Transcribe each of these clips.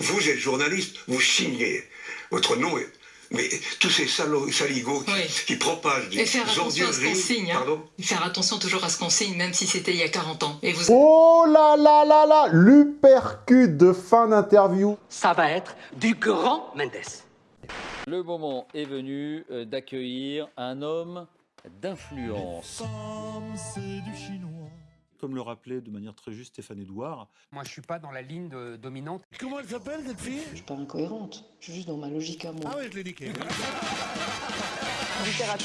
Vous êtes journaliste, vous signez. Votre nom est... Mais tous ces salauds, saligots qui, Oui. qui propagent des Et faire attention à ce qu'on ordures- signe. hein. Pardon? Faire attention toujours à ce qu'on signe, même si c'était il y a 40 ans. Et vous Oh là là là là L'upercute de fin d'interview. Ça va être du grand Mendes. Le moment est venu euh, d'accueillir un homme d'influence. Comme le rappelait de manière très juste Stéphane Edouard, Moi, je suis pas dans la ligne de- dominante. Comment elle s'appelle cette fille? Je suis pas incohérente, je suis juste dans ma logique à moi. Ah ouais, je l'ai niqué.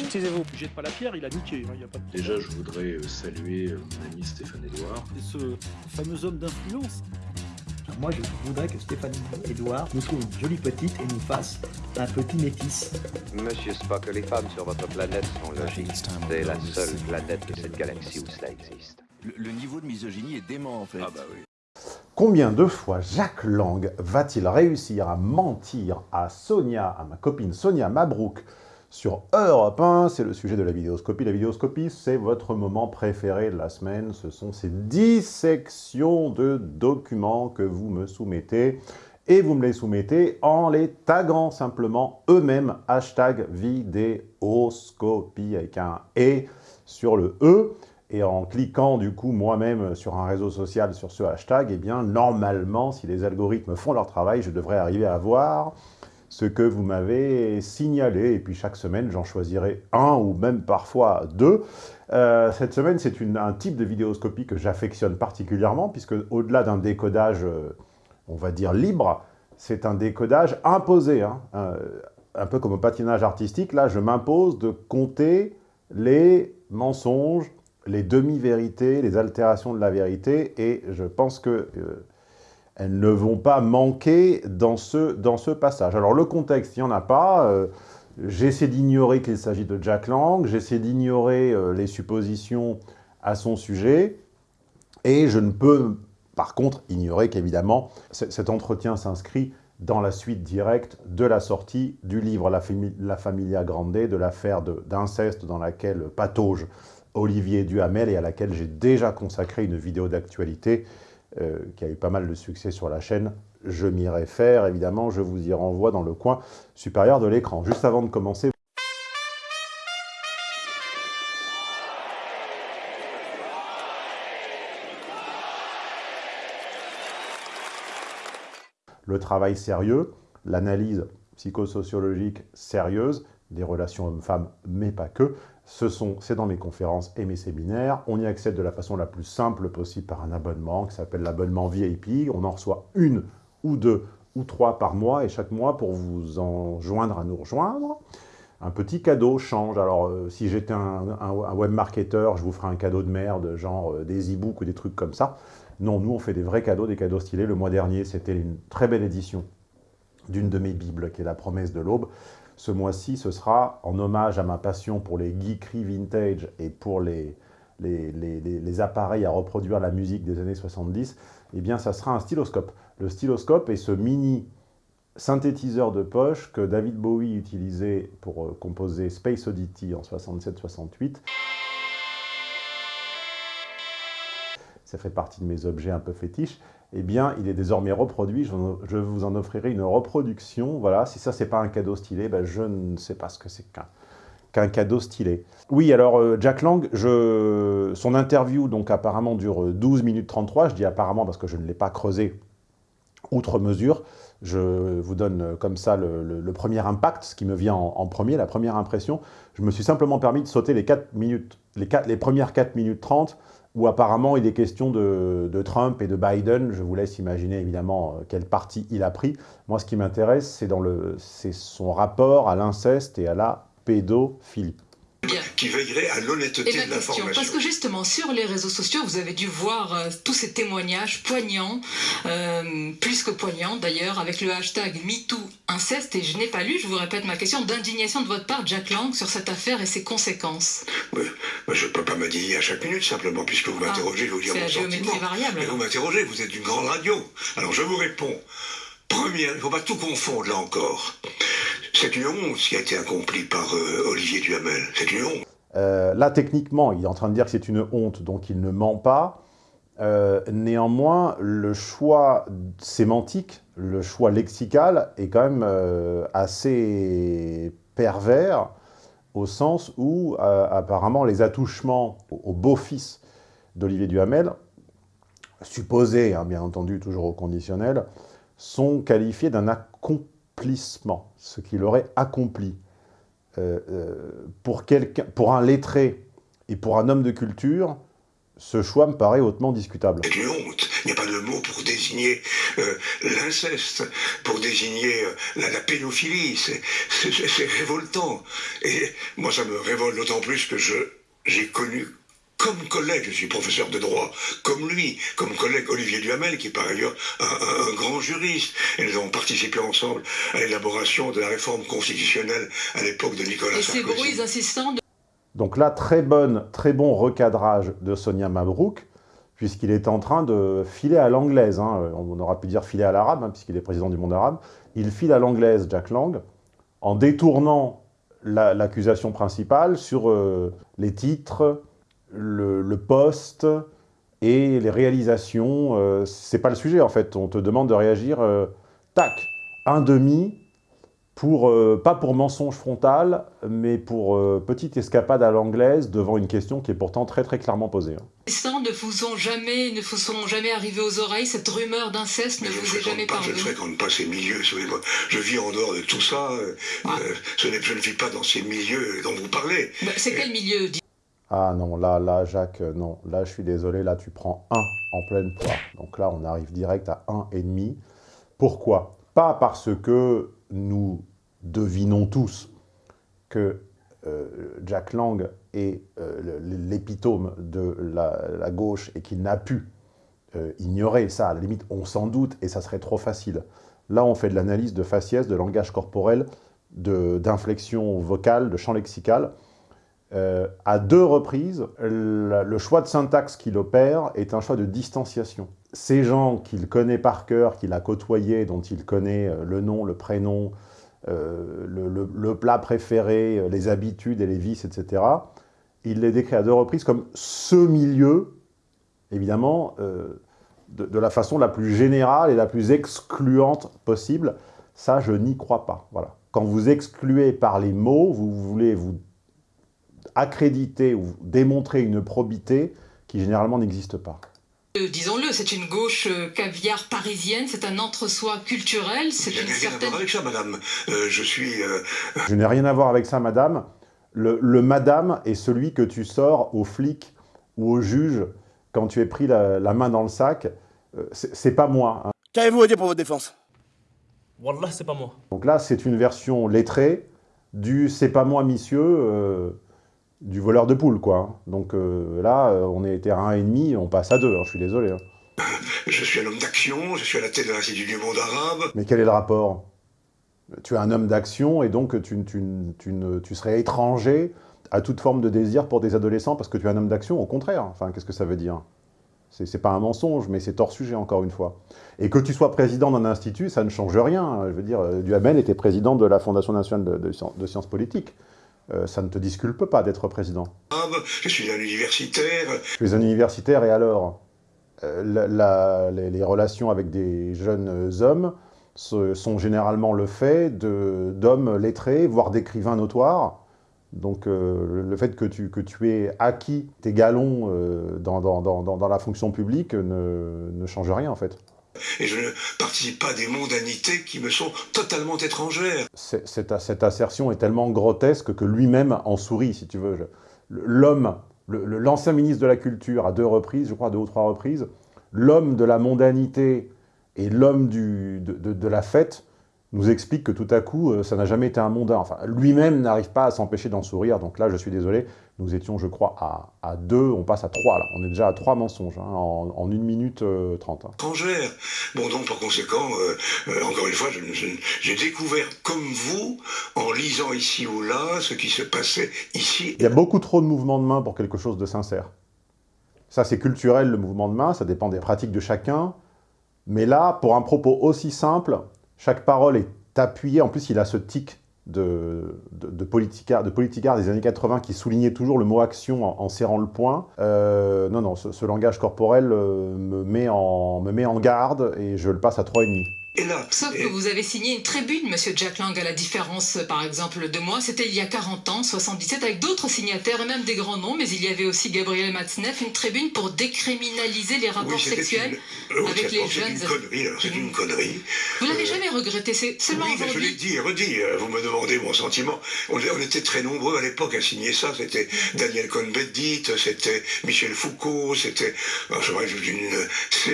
taisez-vous, jette pas la pierre, il a niqué, il y a pas de Déjà, je voudrais euh, saluer euh, mon ami Stéphane Edouard. Et ce fameux homme d'influence. Moi, je voudrais que Stéphanie Edouard nous trouve une jolie petite et nous fasse un petit métis. Monsieur Spock, les femmes sur votre planète sont logiques. C'est la seule planète de cette galaxie où cela existe. Le, niveau de misogynie est dément en fait. Ah bah oui. Combien de fois Jacques Lang va-t-il réussir à mentir à Sonia, à ma copine Sonia Mabrouk, sur Europe 1 C'est le sujet de la vidéoscopie. La vidéoscopie, c'est votre moment préféré de la semaine. Ce sont ces dissections de documents que vous me soumettez. Et vous me les soumettez en les taguant simplement eux-mêmes. Hashtag vidéoscopie avec un « et » sur le « e » et en cliquant du coup moi-même sur un réseau social sur ce hashtag, eh bien normalement, si les algorithmes font leur travail, je devrais arriver à voir ce que vous m'avez signalé. Et puis chaque semaine, j'en choisirai un ou même parfois deux. Euh, cette semaine, c'est un type de vidéoscopie que j'affectionne particulièrement, puisque au-delà d'un décodage, euh, on va dire libre, c'est un décodage imposé. hein. Euh, un peu comme au patinage artistique, là, je m'impose de compter les mensonges, les demi-vérités, les altérations de la vérité, et je pense que euh, elles ne vont pas manquer dans ce, passage. Alors le contexte, il n'y en a pas. euh, J'essaie d'ignorer qu'il s'agit de Jack Lang, j'essaie d'ignorer euh, les suppositions à son sujet, et je ne peux par contre ignorer qu'évidemment, cet entretien s'inscrit dans la suite directe de la sortie du livre La, Fami- La Familia Grande, de l'affaire d'inceste dans laquelle patauge Olivier Duhamel et à laquelle j'ai déjà consacré une vidéo d'actualité euh, qui a eu pas mal de succès sur la chaîne. Je m'y réfère, évidemment, je vous y renvoie dans le coin supérieur de l'écran. Juste avant de commencer, le travail sérieux, l'analyse psychosociologique sérieuse des relations hommes-femmes, mais pas que, ce sont, c'est dans mes conférences et mes séminaires. On y accède de la façon la plus simple possible par un abonnement qui s'appelle l'abonnement VIP. On en reçoit une ou deux ou trois par mois, et chaque mois, pour vous en joindre à nous rejoindre, un petit cadeau change. Alors, euh, si j'étais un, un, un webmarketeur, je vous ferai un cadeau de merde, genre euh, des e-books ou des trucs comme ça. Non, nous, on fait des vrais cadeaux, des cadeaux stylés. Le mois dernier, c'était une très belle édition d'une de mes bibles, qui est La promesse de l'aube. Ce mois-ci, ce sera en hommage à ma passion pour les geekeries vintage et pour les, les, les, appareils à reproduire la musique des années 70. Eh bien, ça sera un styloscope. Le styloscope est ce mini synthétiseur de poche que David Bowie utilisait pour euh, composer Space Oddity en 67-68. ça fait partie de mes objets un peu fétiches, eh bien, il est désormais reproduit. Je, vous en offrirai une reproduction. Voilà, si ça, c'est pas un cadeau stylé, ben, je ne sais pas ce que c'est qu'un cadeau stylé. Oui, alors, euh, Jack Lang, son interview, donc, apparemment, dure 12 minutes 33. Je dis apparemment parce que je ne l'ai pas creusé outre mesure. Je vous donne euh, comme ça le, premier impact, ce qui me vient en, premier, la première impression. Je me suis simplement permis de sauter les, 4 minutes, les, quatre- les premières 4 minutes 30, où apparemment il est question de, de Trump et de Biden. Je vous laisse imaginer évidemment euh, quel parti il a pris. Moi, ce qui m'intéresse, c'est son rapport à l'inceste et à la pédophilie. Bien. qui veillerait à l'honnêteté de question, l'information. parce que justement sur les réseaux sociaux, vous avez dû voir euh, tous ces témoignages poignants, euh, plus que poignants d'ailleurs, avec le hashtag MeTooInceste, et je n'ai pas lu, je vous répète ma question, d'indignation de votre part, Jack Lang, sur cette affaire et ses conséquences. Moi, je ne peux pas m'indigner à chaque minute, simplement, puisque vous m'interrogez, je vais vous dire Ah, mon sentiment. variable, Mais vous m'interrogez, vous êtes une grande radio. Alors je vous réponds. Première, il ne faut pas tout confondre là encore. C'est une honte ce qui a été accompli par euh, Olivier Duhamel. C'est une honte. Euh, là, techniquement, il est en train de dire que c'est une honte, donc il ne ment pas. Euh, néanmoins, le choix sémantique, le choix lexical est quand même assez pervers au sens où, apparemment, les attouchements au, beau-fils d'Olivier Duhamel, supposés, hein, bien entendu, toujours au conditionnel, sont qualifiés d'un ce qu'il aurait accompli. pour, pour un lettré et pour un homme de culture, ce choix me paraît hautement discutable. C'est une honte. Il n'y a pas de mot pour désigner euh, l'inceste, pour désigner euh, la, pédophilie. C'est révoltant. Et moi, ça me révolte d'autant plus que j'ai connu comme collègue, je suis professeur de droit, comme lui, comme collègue Olivier Duhamel, qui est par ailleurs un, grand juriste. Et nous avons participé ensemble à l'élaboration de la réforme constitutionnelle à l'époque de Nicolas Et Sarkozy. Et ces bruits insistants donc là, très, bonne, très bon recadrage de Sonia Mabrouk, puisqu'il est en train de filer à l'anglaise. Hein. On aura pu dire filer à l'arabe, hein, puisqu'il est président du monde arabe. Il file à l'anglaise, Jack Lang, en détournant l'accusation principale sur euh, les titres, le, poste et les réalisations. Euh, c'est pas le sujet, en fait. On te demande de réagir, euh, tac, un demi, pour, euh, pas pour mensonge frontal, mais pour euh, petite escapade à l'anglaise devant une question qui est pourtant très très clairement posée. Hein. ne vous ont jamais, ne vous sont jamais arrivés aux oreilles, cette rumeur d'inceste ne vous est jamais parvenue Je ne fréquente pas ces milieux, je vis en dehors de tout ça, euh, ah. je, ne vis pas dans ces milieux dont vous parlez. Bah, c'est quel milieu Ah non, là, là, Jacques, non, là je suis désolé, là tu prends 1 en pleine poire. Donc là on arrive direct à 1,5. Pourquoi? Pas parce que nous devinons tous que euh, Jack Lang est euh, l'épitome de la, gauche et qu'il n'a pu euh, ignorer ça. À la limite, on s'en doute et ça serait trop facile. Là, on fait de l'analyse de faciès, de langage corporel, d'inflexion vocale, de champ lexical. À deux reprises, le choix de syntaxe qu'il opère est un choix de distanciation. Ces gens qu'il connaît par cœur, qu'il a côtoyés, dont il connaît le nom, le prénom, euh, le, plat préféré, euh, les habitudes et les vices, etc. Il les décrit à deux reprises comme ce milieu, évidemment, euh, de, la façon la plus générale et la plus excluante possible. Ça, je n'y crois pas. Voilà. Quand vous excluez par les mots, vous voulez vous accréditer ou démontrer une probité qui généralement n'existe pas. Euh, disons-le, c'est une gauche euh, caviar parisienne, c'est un entre-soi culturel, c'est une certaine... rien à voir avec ça, madame. Euh, je suis... Je n'ai rien à voir avec ça, madame. Le, madame est celui que tu sors au flic ou au juge quand tu es pris la, main dans le sac. c'est pas moi. Hein. Qu'avez-vous à dire pour votre défense? Wallah, c'est pas moi. Donc là, c'est une version lettrée du « c'est pas moi, monsieur du voleur de poule, quoi. Donc euh, là, euh, on était à 1,5, on passe à 2, hein, je suis désolé. Hein. Je suis un homme d'action, je suis à la tête de l'Institut du monde arabe. Mais quel est le rapport? Tu es un homme d'action et donc tu, tu, serais étranger à toute forme de désir pour des adolescents parce que tu es un homme d'action, au contraire. Enfin, qu'est-ce que ça veut dire? C'est pas un mensonge, mais c'est hors sujet, encore une fois. Et que tu sois président d'un institut, ça ne change rien. Je veux dire, Duhamel était président de la Fondation nationale de sciences politiques. Euh, ça ne te disculpe pas d'être président. Ah bah, je suis un universitaire. Tu es un universitaire et alors euh, les, relations avec des jeunes hommes sont généralement le fait d'hommes lettrés, voire d'écrivains notoires. Donc euh, le fait que tu, que tu aies acquis tes galons dans, dans, la fonction publique ne, ne change rien en fait et je ne participe pas à des mondanités qui me sont totalement étrangères. Cette, assertion est tellement grotesque que lui-même en sourit, si tu veux. L'homme, l'ancien ministre de la Culture, à deux reprises, je crois, deux ou trois reprises, l'homme de la mondanité et l'homme de, de, la fête nous explique que tout à coup, euh, ça n'a jamais été un mondain. Enfin, lui-même n'arrive pas à s'empêcher d'en sourire, donc là, je suis désolé, nous étions, je crois, à, à, deux, on passe à trois, là. On est déjà à trois mensonges, hein, en, en, une minute euh, trente. Hein. Étrangère. Bon, donc, par conséquent, euh, euh, encore une fois, j'ai découvert, comme vous, en lisant ici ou là, ce qui se passait ici. Il y a beaucoup trop de mouvements de main pour quelque chose de sincère. Ça, c'est culturel, le mouvement de main, ça dépend des pratiques de chacun. Mais là, pour un propos aussi simple, chaque parole est appuyée, en plus il a ce tic de, de, de, des années 80 qui soulignaient toujours le mot action en, serrant le poing. Euh, non, non, ce, ce langage corporel euh, me, met en, me met en garde et je le passe à 3,5. Sauf que vous avez signé une tribune, Monsieur Jack Lang, à la différence, par exemple, de moi. C'était il y a 40 ans, 77, avec d'autres signataires et même des grands noms, mais il y avait aussi Gabriel Matzneff, une tribune pour décriminaliser les rapports oui, sexuels une... oh, avec les jeunes. C'est une connerie, c'est une connerie. Vous l'avez euh... jamais regretté, c'est seulement oui, aujourd'hui. je l'ai dit et redit, vous me demandez mon sentiment. On, on était très nombreux à l'époque à signer ça. C'était Daniel Cohn-Bendit, c'était Michel Foucault, c'était...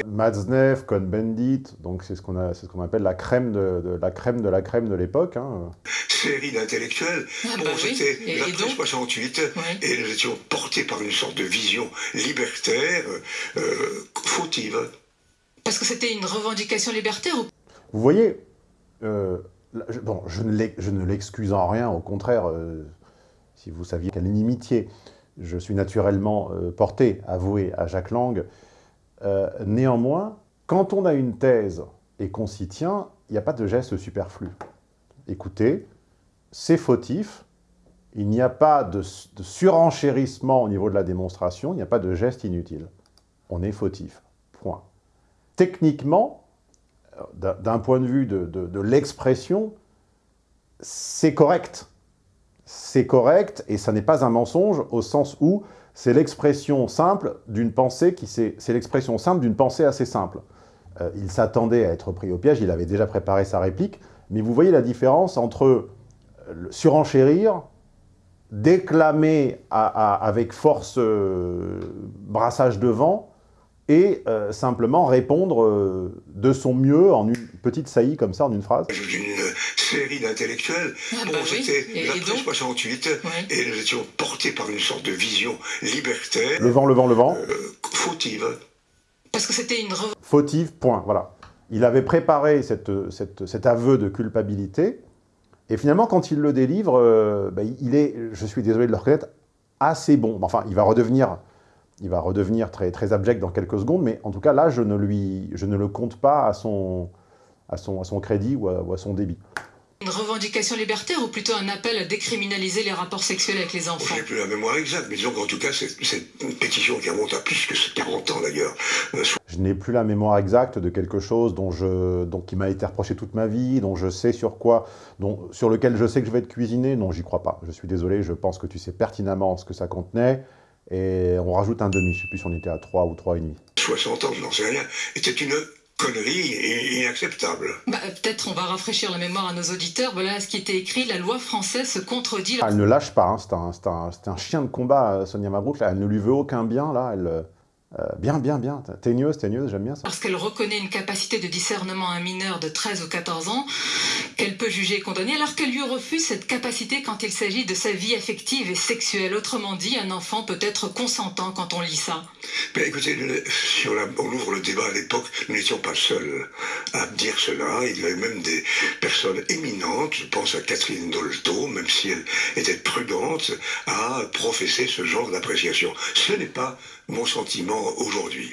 Matzneff, Cohn-Bendit, donc c'est ce qu'on a, ce qu'on appelle la crème de, de, la crème de la crème de l'époque. Hein. Série d'intellectuels. Ah, bon, bah c'était oui. l'après 68, oui. et nous étions portés par une sorte de vision libertaire, euh, fautive. Parce que c'était une revendication libertaire ou... Vous voyez, euh, je, bon, je ne l'excuse en rien, au contraire, euh, si vous saviez quelle inimitié je suis naturellement euh, porté, avoué à Jacques Lang. Euh, néanmoins, quand on a une thèse et qu'on s'y tient, il n'y a pas de geste superflu. Écoutez, c'est fautif, il n'y a pas de, surenchérissement au niveau de la démonstration, il n'y a pas de geste inutile. On est fautif, point. Techniquement, d'un point de vue de, de, de l'expression, c'est correct. C'est correct et ça n'est pas un mensonge au sens où c'est l'expression simple d'une pensée qui c'est l'expression simple d'une pensée assez simple. Euh, il s'attendait à être pris au piège, il avait déjà préparé sa réplique, mais vous voyez la différence entre surenchérir, déclamer à, à, avec force euh, brassage de vent, et euh, simplement répondre euh, de son mieux en une petite saillie comme ça, en une phrase. Une série d'intellectuels. Ah bon, bah c'était oui. l'après 68, oui. et nous étions portés par une sorte de vision libertaire. Le vent, le vent, le vent. Euh, fautive. Parce que c'était une... Fautive, point, voilà. Il avait préparé cette, cette, cet aveu de culpabilité, et finalement, quand il le délivre, euh, bah, il est, je suis désolé de le reconnaître, assez bon. Enfin, il va redevenir il va redevenir très, très abject dans quelques secondes, mais en tout cas, là, je ne, lui, je ne le compte pas à son, à son, à son crédit ou à, ou à son débit. Une revendication libertaire ou plutôt un appel à décriminaliser les rapports sexuels avec les enfants Je n'ai plus la mémoire exacte, mais disons qu'en tout cas, c'est une pétition qui remonte à plus que 40 ans d'ailleurs. Euh, je n'ai plus la mémoire exacte de quelque chose dont je, dont, qui m'a été reproché toute ma vie, dont je sais sur quoi, dont, sur lequel je sais que je vais être cuisiné. Non, j'y crois pas. Je suis désolé, je pense que tu sais pertinemment ce que ça contenait et on rajoute un demi, je ne sais plus si on était à 3 ou 3,5. 60 ans, je n'en sais rien, était une connerie inacceptable. Bah, Peut-être on va rafraîchir la mémoire à nos auditeurs. Voilà ce qui était écrit, la loi française se contredit. Elle ne lâche pas, hein. c'est un, un, un, chien de combat, Sonia Mabrouk, là. elle ne lui veut aucun bien, là, elle... Euh, bien, bien, bien. Teigneuse, teigneuse, j'aime bien ça. Parce qu'elle reconnaît une capacité de discernement à un mineur de 13 ou 14 ans qu'elle peut juger et condamner, alors qu'elle lui refuse cette capacité quand il s'agit de sa vie affective et sexuelle. Autrement dit, un enfant peut être consentant quand on lit ça. Mais écoutez, si on, a, on ouvre le débat à l'époque, nous n'étions pas seuls à dire cela. Il y avait même des personnes éminentes, je pense à Catherine Dolto, même si elle était prudente, à professer ce genre d'appréciation. Ce n'est pas mon sentiment aujourd'hui.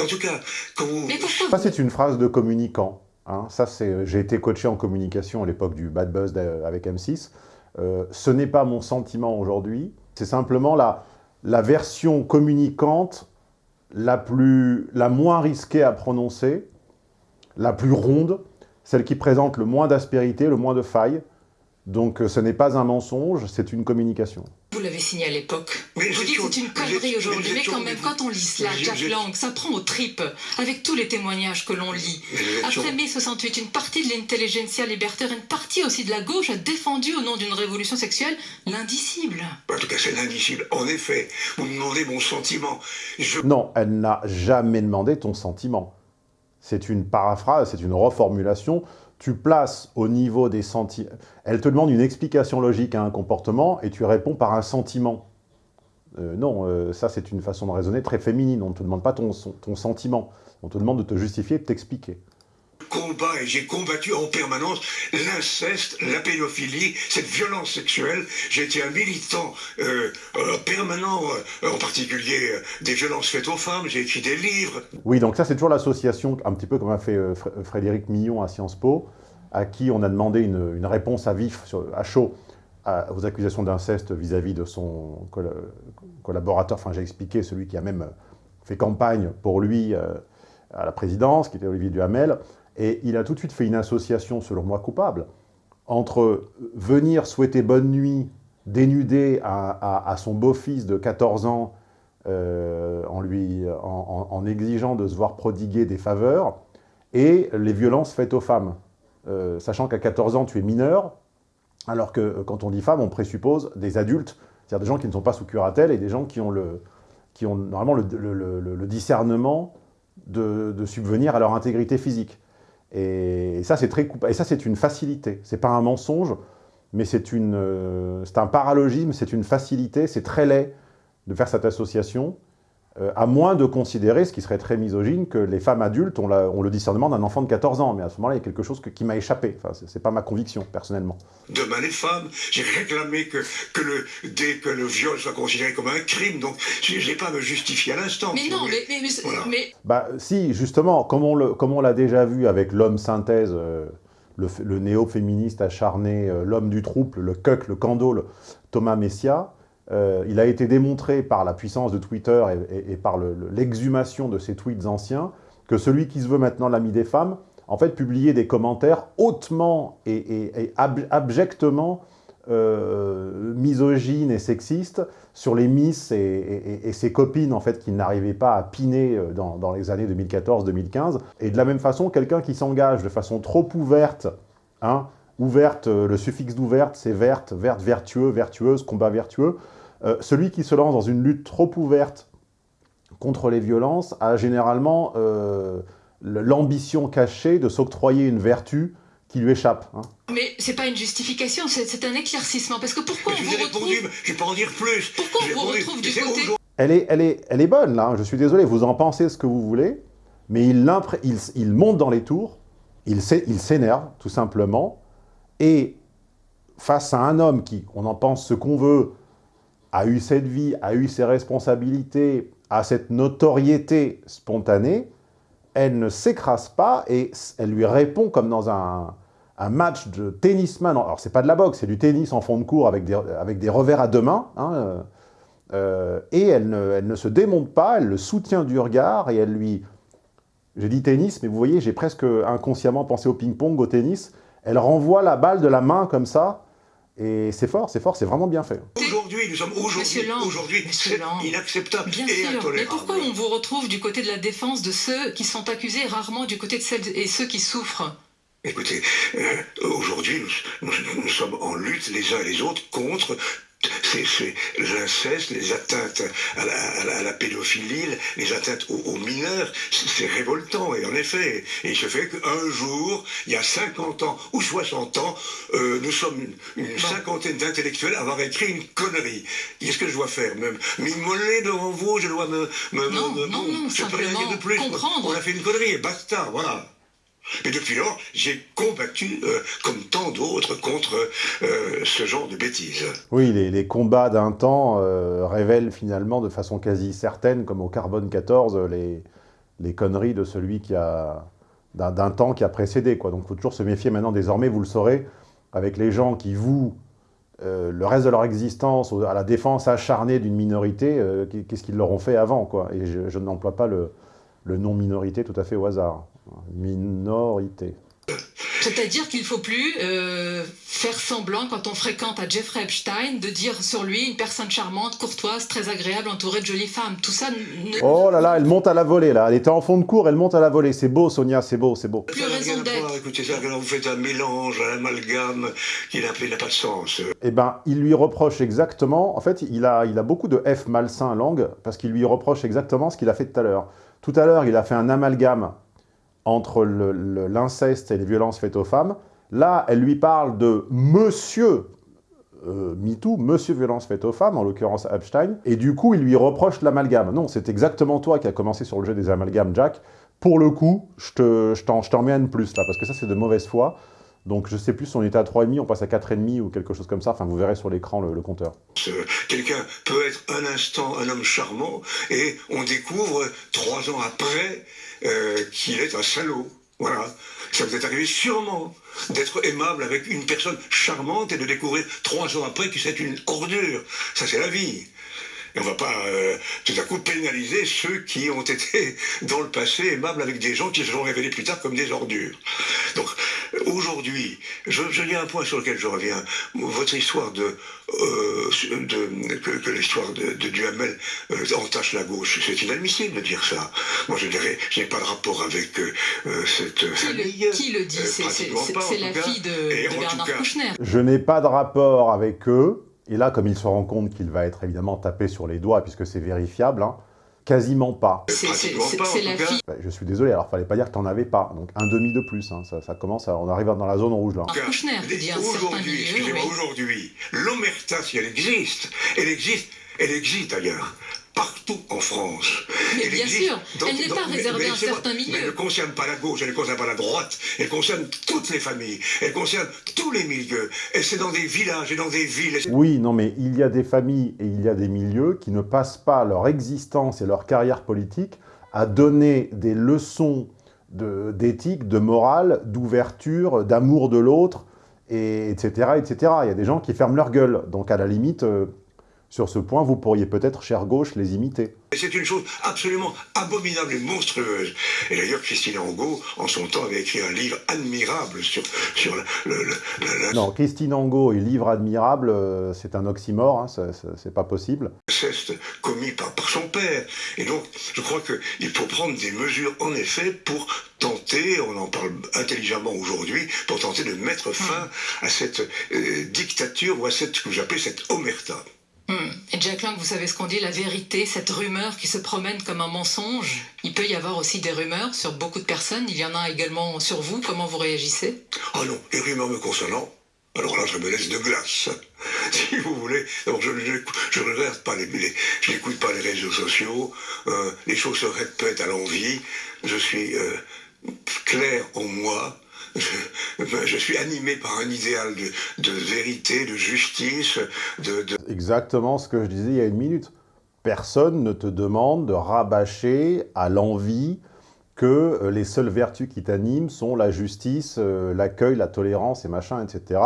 En tout cas, quand vous... Ça, c'est une phrase de communicant. Hein. Ça, c'est... J'ai été coaché en communication à l'époque du Bad Buzz avec M6. Euh, ce n'est pas mon sentiment aujourd'hui. C'est simplement la, la version communicante la, plus, la moins risquée à prononcer, la plus ronde, celle qui présente le moins d'aspérité, le moins de failles. Donc, ce n'est pas un mensonge, c'est une communication. Vous l'avez signé à l'époque. Vous dites que c'est une connerie aujourd'hui, mais quand même, quand on lit cela, Jack Lang, ça prend aux tripes, avec tous les témoignages que l'on lit. Après mai 68, une partie de l'intelligentsia libertaire, une partie aussi de la gauche a défendu au nom d'une révolution sexuelle l'indicible. En tout cas, c'est l'indicible. En effet, vous me demandez mon sentiment. Je... Non, elle n'a jamais demandé ton sentiment. C'est une paraphrase, c'est une reformulation tu places au niveau des sentiments... Elle te demande une explication logique à un comportement et tu réponds par un sentiment. Euh, non, euh, ça c'est une façon de raisonner très féminine. On ne te demande pas ton, ton sentiment. On te demande de te justifier, de t'expliquer. Combat et j'ai combattu en permanence l'inceste, la pédophilie, cette violence sexuelle. J'ai été un militant euh, permanent, en particulier des violences faites aux femmes. J'ai écrit des livres. Oui, donc ça c'est toujours l'association, un petit peu comme a fait Frédéric Millon à Sciences Po. à qui on a demandé une, réponse à vif, à chaud, aux accusations d'inceste vis-à-vis de son coll collaborateur, enfin j'ai expliqué, celui qui a même fait campagne pour lui euh, à la présidence, qui était Olivier Duhamel, et il a tout de suite fait une association, selon moi, coupable, entre venir souhaiter bonne nuit dénudé à, son beau-fils de 14 ans euh, en, lui, en, exigeant de se voir prodiguer des faveurs, et les violences faites aux femmes. Euh, sachant qu'à 14 ans, tu es mineur, alors que euh, quand on dit femme, on présuppose des adultes, c'est-à-dire des gens qui ne sont pas sous curatelle et des gens qui ont, le, qui ont normalement le, discernement de, subvenir à leur intégrité physique. Et, ça, c'est très Et ça, c'est une facilité. C'est pas un mensonge, mais c'est une, euh, c'est un paralogisme, c'est une facilité, c'est très laid de faire cette association. Euh, à moins de considérer, ce qui serait très misogyne, que les femmes adultes ont, la, ont le discernement d'un enfant de 14 ans. Mais à ce moment-là, il y a quelque chose que, qui m'a échappé. Enfin, c'est pas ma conviction, personnellement. Demain, les femmes, j'ai réclamé que, que, le, dès que le viol soit considéré comme un crime, donc je n'ai pas à me justifier à l'instant. Mais non, mais... mais, mais, voilà. mais, Bah si, justement, comme on l'a déjà vu avec l'homme synthèse, euh, le, le néo-féministe acharné, euh, l'homme du trouble, le cuck, le candole, Thomas Messia, euh, il a été démontré par la puissance de Twitter et, par l'exhumation le, de ses tweets anciens que celui qui se veut maintenant l'ami des femmes, en fait, publiait des commentaires hautement et, et ab abjectement euh, misogynes et sexistes sur les Miss et, ses copines, en fait, qui n'arrivaient pas à piner euh, dans, dans les années 2014-2015. Et de la même façon, quelqu'un qui s'engage de façon trop ouverte, hein, ouverte, le suffixe d'ouverte, c'est verte, verte, vertueux, vertueuse, combat vertueux, euh, celui qui se lance dans une lutte trop ouverte contre les violences a généralement euh, l'ambition cachée de s'octroyer une vertu qui lui échappe. Hein. Mais c'est pas une justification, c'est un éclaircissement. Parce que pourquoi je on vous répondu, retrouve... Je vais pas en dire plus. Pourquoi on vous retrouve du côté... Elle est, elle, est, elle est bonne, là. Hein. Je suis désolé, vous en pensez ce que vous voulez, mais il, il, il monte dans les tours, il s'énerve, tout simplement, et face à un homme qui, on en pense ce qu'on veut, a eu cette vie, a eu ses responsabilités, a cette notoriété spontanée, elle ne s'écrase pas et elle lui répond comme dans un, match de tennisman. Alors, c'est pas de la boxe, c'est du tennis en fond de cours avec des, avec des revers à deux mains. Hein, euh, et elle ne, elle ne se démonte pas, elle le soutient du regard et elle lui... J'ai dit tennis, mais vous voyez, j'ai presque inconsciemment pensé au ping-pong, au tennis. Elle renvoie la balle de la main comme ça, et c'est fort, c'est fort, c'est vraiment bien fait. Aujourd'hui, nous sommes aujourd'hui, aujourd'hui, c'est inacceptable bien et sûr. intolérable. Mais pourquoi on vous retrouve du côté de la défense de ceux qui sont accusés, rarement du côté de celles et ceux qui souffrent? Écoutez, euh, aujourd'hui, nous, nous, nous, sommes en lutte les uns et les autres contre c'est l'inceste, les atteintes à la, à, la, à la, pédophilie, les atteintes aux, aux mineurs, c'est révoltant. Et en effet, et il se fait qu'un jour, il y a 50 ans ou 60 ans, euh, nous sommes une, une cinquantaine d'intellectuels à avoir écrit une connerie. Qu'est-ce que je dois faire? M'immoler devant vous Je dois me... me non, me, non, non, je peux rien dire de plus. Comprendre. On a fait une connerie et basta, voilà. Et depuis lors, j'ai combattu, euh, comme tant d'autres, contre euh, ce genre de bêtises. Oui, les, combats d'un temps euh, révèlent finalement de façon quasi certaine, comme au Carbone 14, les, conneries de celui qui a d'un temps qui a précédé. Donc il faut toujours se méfier maintenant, désormais, vous le saurez, avec les gens qui vouent le reste de leur existence à la défense acharnée d'une minorité, qu'est-ce qu'ils leur ont fait avant. Et je, je n'emploie pas le, le nom minorité tout à fait au hasard. Minorité. C'est-à-dire qu'il ne faut plus euh, faire semblant, quand on fréquente à Jeffrey Epstein, de dire sur lui une personne charmante, courtoise, très agréable, entourée de jolies femmes. Tout ça ne... Oh là là, elle monte à la volée, là. Elle était en fond de cours, elle monte à la volée. C'est beau, Sonia, c'est beau, c'est beau. Plus raison d'être. Écoutez, ça, vous faites un mélange, un amalgame qui n'a pas de sens. Eh ben, il lui reproche exactement... En fait, il a, il a beaucoup de F malsain langue, parce qu'il lui reproche exactement ce qu'il a fait tout à l'heure. Tout à l'heure, il a fait un amalgame entre l'inceste et les violences faites aux femmes. Là, elle lui parle de monsieur euh, MeToo, monsieur violence faite aux femmes, en l'occurrence Epstein, et du coup, il lui reproche l'amalgame. Non, c'est exactement toi qui as commencé sur le jeu des amalgames, Jack. Pour le coup, je t'en te, mets un de plus, là, parce que ça, c'est de mauvaise foi. Donc, je sais plus si on était à 3,5, on passe à 4,5 ou quelque chose comme ça. Enfin, vous verrez sur l'écran le, compteur. Quelqu'un peut être un instant un homme charmant et on découvre trois ans après euh, qu'il est un salaud. Voilà. Ça vous est arrivé sûrement d'être aimable avec une personne charmante et de découvrir trois ans après que c'est une ordure. Ça, c'est la vie. Et on ne va pas euh, tout à coup pénaliser ceux qui ont été dans le passé aimables avec des gens qui se sont révélés plus tard comme des ordures. Donc aujourd'hui, je, je y a un point sur lequel je reviens. Votre histoire de, euh, de que, que l'histoire de, de Duhamel euh, entache la gauche, c'est inadmissible de dire ça. Moi je dirais, je n'ai pas de rapport avec euh, cette qui famille. Le, qui le dit? Euh, C'est la cas. fille de, de Bernard cas- Kouchner. Je n'ai pas de rapport avec eux, et là, comme il se rend compte qu'il va être évidemment tapé sur les doigts, puisque c'est vérifiable, hein, quasiment pas. C'est- la fille Bah, je suis désolé, alors fallait pas dire que t'en avais pas. Donc un demi de plus, hein, ça, ça commence, à, on arrive dans la zone rouge là. Aujourd'hui, excusez-moi, aujourd'hui, l'omerta, si elle existe, elle existe, elle existe d'ailleurs, partout en France. Mais Elle bien existe sûr, elle n'est pas mais- réservée mais à un certain Mais milieu. elle ne concerne pas la gauche, elle ne concerne pas la droite, elle concerne toutes les familles, elle concerne tous les milieux. Et c'est dans des villages et dans des villes. Oui, non, mais il y a des familles et il y a des milieux qui ne passent pas leur existence et leur carrière politique à donner des leçons de- d'éthique, de, morale, d'ouverture, d'amour de l'autre, et etc., etc. Il y a des gens qui ferment leur gueule. Donc à la limite, euh, sur ce point, vous pourriez peut-être, chère gauche, les imiter. C'est une chose absolument abominable et monstrueuse. Et d'ailleurs, Christine Angot, en son temps, avait écrit un livre admirable sur, sur le, le- le- le- le- Non, Christine Angot et livre admirable, euh, c'est un oxymore, hein, c'est pas possible. l'inceste commis par, par son père. Et donc, je crois qu'il faut prendre des mesures, en effet, pour tenter, on en parle intelligemment aujourd'hui, pour tenter de mettre fin à cette euh, dictature ou à cette, ce que j'appelle cette omerta. Hmm. Et Jack Lang, vous savez ce qu'on dit, la vérité, cette rumeur qui se promène comme un mensonge. Il peut y avoir aussi des rumeurs sur beaucoup de personnes. Il y en a également sur vous. Comment vous réagissez? Ah non, les rumeurs me concernant, alors là, je me laisse de glace. Si vous voulez, je ne regarde pas les, les- je n'écoute pas les réseaux sociaux, euh, les choses se répètent à l'envie, je suis euh, clair en moi, je, ben, je suis animé par un idéal de, vérité, de justice, de, Exactement ce que je disais il y a une minute. Personne ne te demande de rabâcher à l'envie que euh, les seules vertus qui t'animent sont la justice, euh, l'accueil, la tolérance et machin, etc.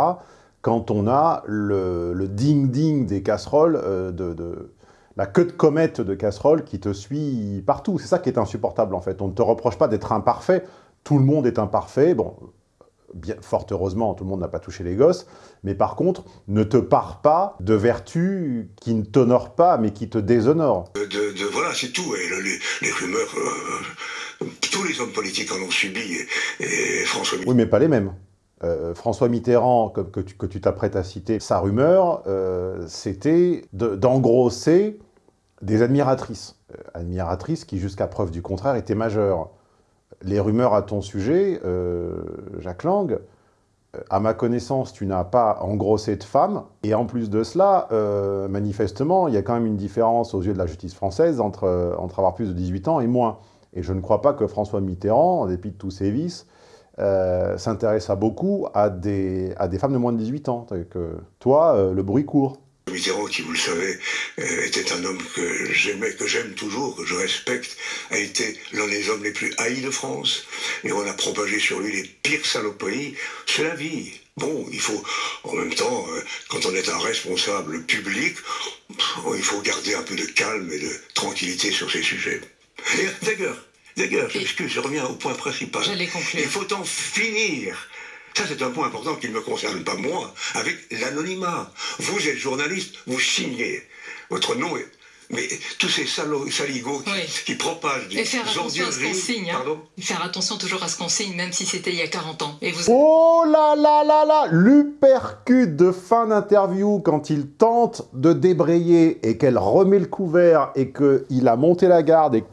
Quand on a le ding-ding des casseroles, euh, la queue de comète de casseroles qui te suit partout. C'est ça qui est insupportable en fait. On ne te reproche pas d'être imparfait. Tout le monde est imparfait. Bon, bien, fort heureusement, tout le monde n'a pas touché les gosses, mais par contre, ne te pare pas de vertus qui ne t'honorent pas, mais qui te déshonorent. de, de- voilà, c'est tout. Et le- les, les rumeurs, euh, tous les hommes politiques en ont subi. Et, et François Oui, mais pas les mêmes. Euh, François Mitterrand, que tu que tu t'apprêtes à citer, sa rumeur, euh, c'était de- d'engrosser des admiratrices. Euh, admiratrices qui, jusqu'à preuve du contraire, étaient majeures. Les rumeurs à ton sujet, euh, Jacques Lang, euh, à ma connaissance, tu n'as pas engrossé de femmes. Et en plus de cela, euh, manifestement, il y a quand même une différence aux yeux de la justice française entre, entre avoir plus de 18 ans et moins. Et je ne crois pas que François Mitterrand, en dépit de tous ses vices, euh, s'intéresse à beaucoup à des, à des femmes de moins de 18 ans. Toi, le bruit court. Mitterrand, qui vous le savez, euh, était un homme que j'aimais, que j'aime toujours, que je respecte, a été l'un des hommes les plus haïs de France. Et on a propagé sur lui les pires saloperies. C'est la vie. Bon, il faut, en même temps, euh, quand on est un responsable public, il faut garder un peu de calme et de tranquillité sur ces sujets. Et d'ailleurs, d'ailleurs, je je reviens au point principal. Il faut en finir. Ça, c'est un point important qui ne me concerne pas moi, avec l'anonymat. Vous êtes journaliste, vous signez. Votre nom est... Mais tous ces salauds, saligots qui, Oui. qui propagent des Et faire attention à ce qu'on signe. hein. Pardon Et faire attention toujours à ce qu'on signe, même si c'était il y a 40 ans. Et vous... Oh là là là là L'upercute de fin d'interview quand il tente de débrayer et qu'elle remet le couvert et qu'il a monté la garde et que,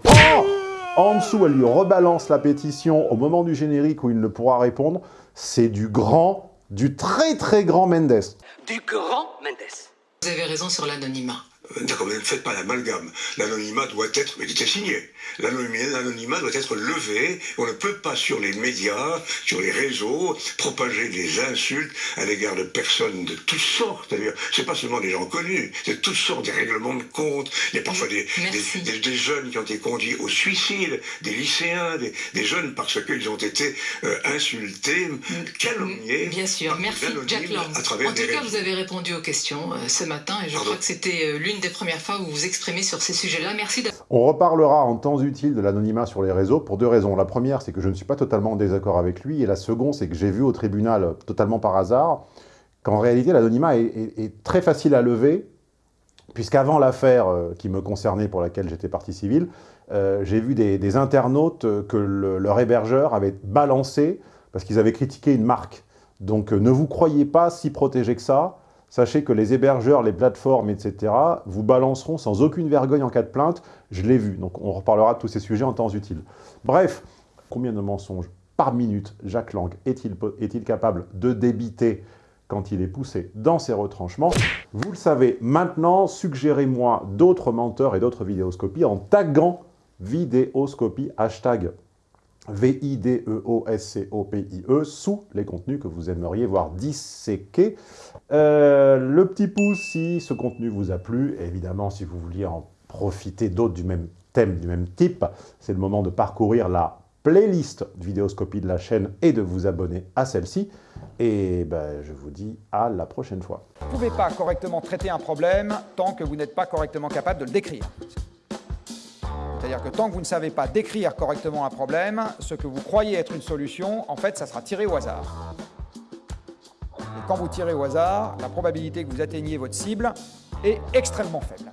en dessous, elle lui rebalance la pétition au moment du générique où il ne pourra répondre. C'est du grand, du très très grand Mendes. Du grand Mendes. Vous avez raison sur l'anonymat. D'accord, mais ne faites pas l'amalgame. L'anonymat doit être, mais il était signé. L'anonymat doit être levé. On ne peut pas sur les médias, sur les réseaux, propager des insultes à l'égard de personnes de toutes sortes. C'est pas seulement des gens connus, c'est toutes sortes, des règlements de compte. Il y a parfois des, des, des, jeunes qui ont été conduits au suicide, des lycéens, des, jeunes parce qu'ils ont été euh, insultés, calomniés. Bien sûr, merci Jack Lang. En tout cas, vous avez répondu aux questions euh, ce matin et je crois que c'était euh, l'une des premières fois où vous vous exprimez sur ces sujets-là. Merci. On reparlera en temps utile de l'anonymat sur les réseaux pour deux raisons. La première, c'est que je ne suis pas totalement en désaccord avec lui, et la seconde, c'est que j'ai vu au tribunal, totalement par hasard, qu'en réalité, l'anonymat est, très facile à lever, puisqu'avant l'affaire euh, qui me concernait, pour laquelle j'étais partie civile, euh, j'ai vu des, internautes que leur hébergeur avait balancé parce qu'ils avaient critiqué une marque. Donc euh, ne vous croyez pas si protégé que ça, Sachez que les hébergeurs, les plateformes, etc., vous balanceront sans aucune vergogne en cas de plainte. Je l'ai vu, donc on reparlera de tous ces sujets en temps utile. Bref, combien de mensonges par minute Jacques Lang est-il capable de débiter quand il est poussé dans ses retranchements? Vous le savez, maintenant, suggérez-moi d'autres menteurs et d'autres vidéoscopies en taguant vidéoscopie, hashtag V-I-D-E-O-S-C-O-P-I-E, e, sous les contenus que vous aimeriez voir disséqués. Euh, le petit pouce si ce contenu vous a plu, évidemment si vous vouliez en profiter d'autres du même thème, du même type, c'est le moment de parcourir la playlist vidéoscopie de la chaîne et de vous abonner à celle-ci. Et ben, je vous dis à la prochaine fois. Vous ne pouvez pas correctement traiter un problème tant que vous n'êtes pas correctement capable de le décrire. C'est-à-dire que tant que vous ne savez pas décrire correctement un problème, ce que vous croyez être une solution, en fait, ça sera tiré au hasard. Et quand vous tirez au hasard, la probabilité que vous atteigniez votre cible est extrêmement faible.